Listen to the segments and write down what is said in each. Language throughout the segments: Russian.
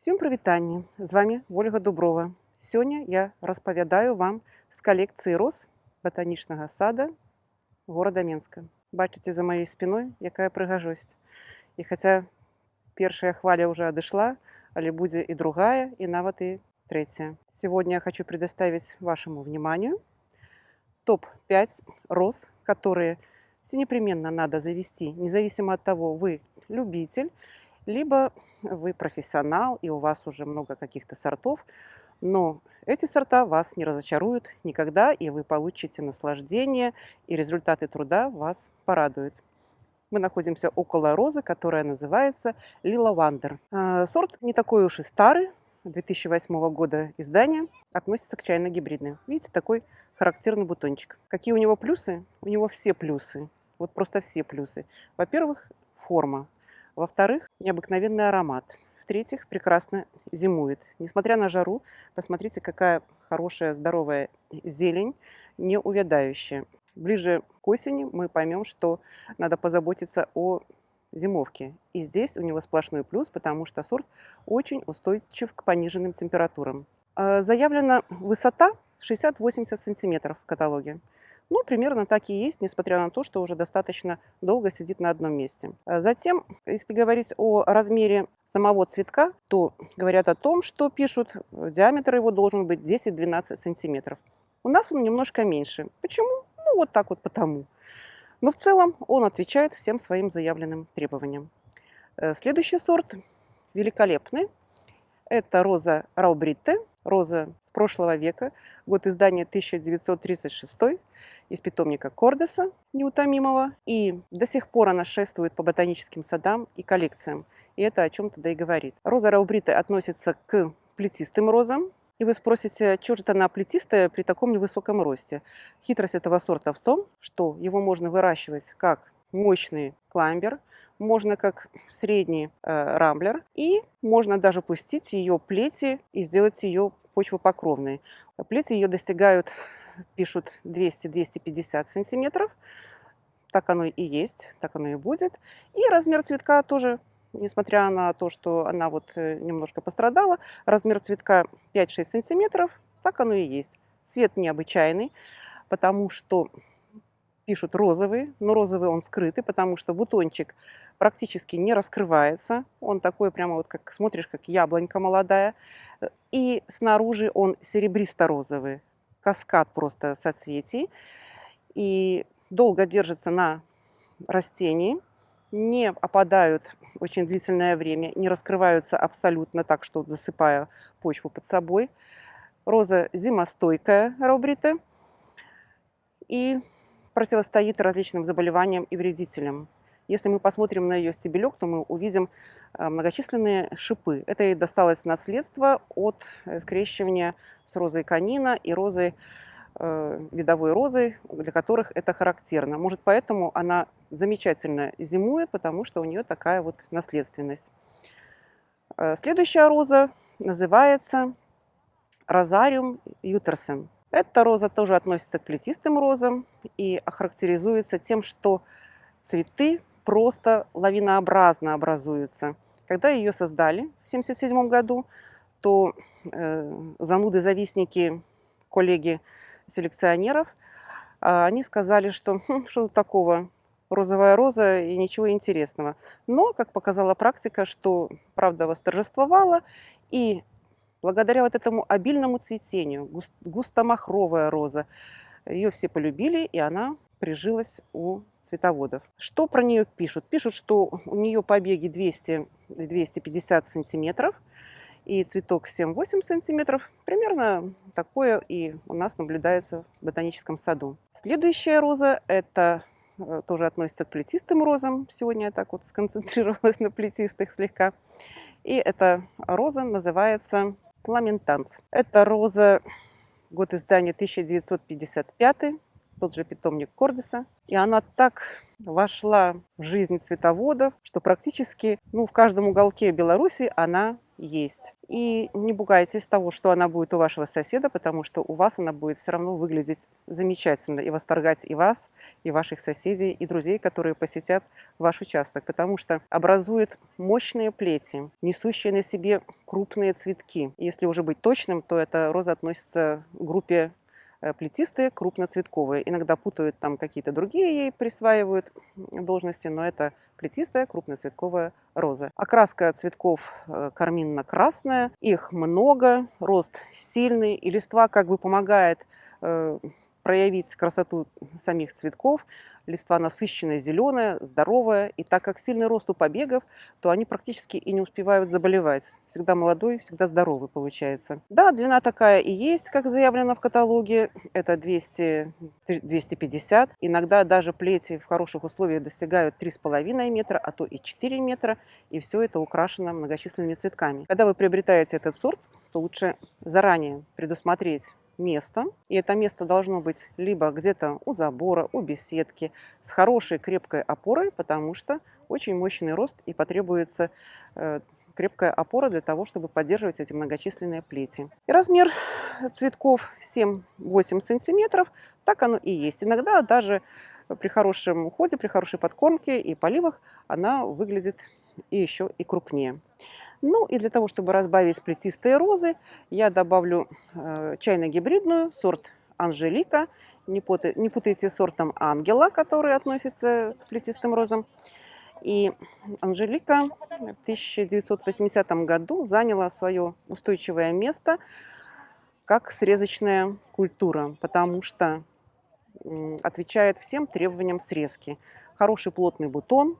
Всем прывітанне з вами Ольга Дуброва Сёння я распавядаю вам з калекцыі роз батанічнага сада горада Менска бачыце за маёй спиной якая прыгажосць і хаця першая хваля уже адышла але будзе і другая і нават і третья сегодня я хочу предоставить вашему вниманию топ-5 роз которые все непременно надо завести независимо от того вы любитель либо вы профессионал и у вас уже много каких-то сортов, но эти сорта вас не разочаруют никогда, и вы получите наслаждение, и результаты труда вас порадуют. Мы находимся около розы, которая называется Лила Вандер. А, сорт не такой уж и старый, 2008 года издания, относится к чайно-гибридной. Видите, такой характерный бутончик. Какие у него плюсы? У него все плюсы. Вот просто все плюсы. Во-первых, форма. Во-вторых, необыкновенный аромат. В-третьих, прекрасно зимует. Несмотря на жару, посмотрите, какая хорошая, здоровая зелень, не увядающая. Ближе к осени мы поймем, что надо позаботиться о зимовке. И здесь у него сплошной плюс, потому что сорт очень устойчив к пониженным температурам. А, заявлена высота 60-80 сантиметров в каталоге. Ну, примерно так и есть, несмотря на то, что уже достаточно долго сидит на одном месте. А затем, если говорить о размере самого цветка, то говорят о том, что пишут, диаметр его должен быть 10-12 сантиметров. У нас он немножко меньше. Почему? Ну, вот так вот потому. Но в целом он отвечает всем своим заявленным требованиям. Э, следующий сорт великолепный. Это роза Раубритте, роза с прошлого века, год издания 1936 из питомника Кордеса неутомимого. И до сих пор она шествует по ботаническим садам и коллекциям. И это о чем-то да и говорит. Роза раубрита относится к плетистым розам. И вы спросите, что же она плетистая при таком невысоком росте? Хитрость этого сорта в том, что его можно выращивать как мощный кламбер, можно как средний э, рамблер, и можно даже пустить ее плети и сделать ее почвопокровной. Плети ее достигают пишут 200-250 сантиметров. Так оно и есть, так оно и будет. И размер цветка тоже, несмотря на то, что она вот э, немножко пострадала, размер цветка 5-6 сантиметров, так оно и есть. Цвет необычайный, потому что пишут розовый, но розовый он скрытый, потому что бутончик практически не раскрывается. Он такой прямо вот, как смотришь, как яблонька молодая. И снаружи он серебристо-розовый каскад просто соцветий. И долго держится на растении, не опадают очень длительное время, не раскрываются абсолютно так, что засыпая почву под собой. Роза зимостойкая, раубрита, и противостоит различным заболеваниям и вредителям. Если мы посмотрим на ее стебелек, то мы увидим э, многочисленные шипы. Это и досталось наследство от э, скрещивания с розой канина и розой э, видовой розой, для которых это характерно. Может, поэтому она замечательно зимует, потому что у нее такая вот наследственность. Следующая роза называется Розариум ютерсен. Эта роза тоже относится к плетистым розам и охарактеризуется тем, что цветы просто лавинообразно образуются. Когда ее создали в 1977 году, то э, зануды-завистники, коллеги селекционеров, э, они сказали, что хм, что такого, розовая роза и ничего интересного. Но, как показала практика, что правда восторжествовала, и благодаря вот этому обильному цветению, густ, густомахровая роза, ее все полюбили, и она прижилась у цветоводов. Что про нее пишут? Пишут, что у нее побеги 200-250 сантиметров и цветок 7-8 сантиметров. Примерно такое и у нас наблюдается в ботаническом саду. Следующая роза – это э, тоже относится к плетистым розам. Сегодня я так вот сконцентрировалась на плетистых слегка. И эта роза называется Ламентанс. Это роза, год издания 1955 тот же питомник Кордиса. И она так вошла в жизнь цветоводов, что практически ну, в каждом уголке Беларуси она есть. И не пугайтесь того, что она будет у вашего соседа, потому что у вас она будет все равно выглядеть замечательно и восторгать и вас, и ваших соседей, и друзей, которые посетят ваш участок, потому что образует мощные плети, несущие на себе крупные цветки. Если уже быть точным, то эта роза относится к группе плетистые, крупноцветковые. Иногда путают там какие-то другие ей присваивают должности, но это плетистая крупноцветковая роза. Окраска цветков э, карминно-красная, их много, рост сильный, и листва как бы помогает э, проявить красоту самих цветков, листва насыщенная, зеленая, здоровая. И так как сильный рост у побегов, то они практически и не успевают заболевать. Всегда молодой, всегда здоровый получается. Да, длина такая и есть, как заявлено в каталоге. Это 200, 250. Иногда даже плети в хороших условиях достигают 3,5 метра, а то и 4 метра. И все это украшено многочисленными цветками. Когда вы приобретаете этот сорт, то лучше заранее предусмотреть место. И это место должно быть либо где-то у забора, у беседки, с хорошей крепкой опорой, потому что очень мощный рост и потребуется э, крепкая опора для того, чтобы поддерживать эти многочисленные плети. И размер цветков 7-8 сантиметров, так оно и есть. Иногда даже при хорошем уходе, при хорошей подкормке и поливах она выглядит и еще и крупнее. Ну и для того, чтобы разбавить плетистые розы, я добавлю э, чайно-гибридную, сорт Анжелика. Не, путай, не путайте с сортом Ангела, который относится к плетистым розам. И Анжелика в 1980 году заняла свое устойчивое место как срезочная культура, потому что отвечает всем требованиям срезки. Хороший плотный бутон,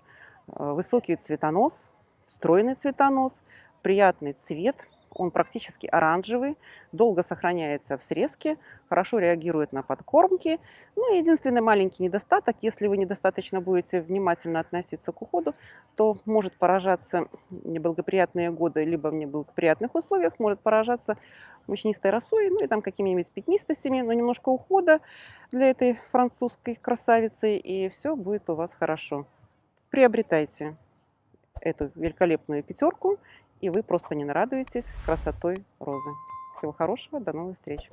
э, высокий цветонос, стройный цветонос, приятный цвет, он практически оранжевый, долго сохраняется в срезке, хорошо реагирует на подкормки. Ну, единственный маленький недостаток, если вы недостаточно будете внимательно относиться к уходу, то может поражаться неблагоприятные годы, либо в неблагоприятных условиях, может поражаться мучнистой росой, ну и там какими-нибудь пятнистостями, но немножко ухода для этой французской красавицы, и все будет у вас хорошо. Приобретайте эту великолепную пятерку, и вы просто не нарадуетесь красотой розы. Всего хорошего, до новых встреч!